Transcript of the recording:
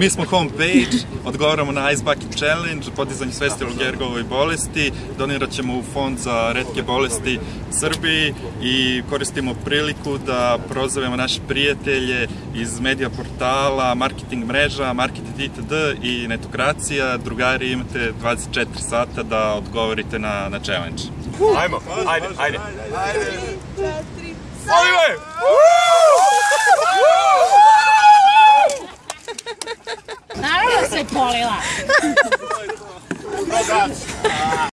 Mi smo homepage, odgovaramo na Ice Bucket Challenge, podizanje svesti o Gergovoj bolesti, donirat ćemo u fond za redke bolesti Srbiji i koristimo priliku da prozovemo naše prijatelje iz medija portala, marketing mreža, marketing itd. i netokracija. Drugari, imate 24 sata da odgovorite na, na challenge. Ajmo, ajde, ajde. Ajde. 食過你啦！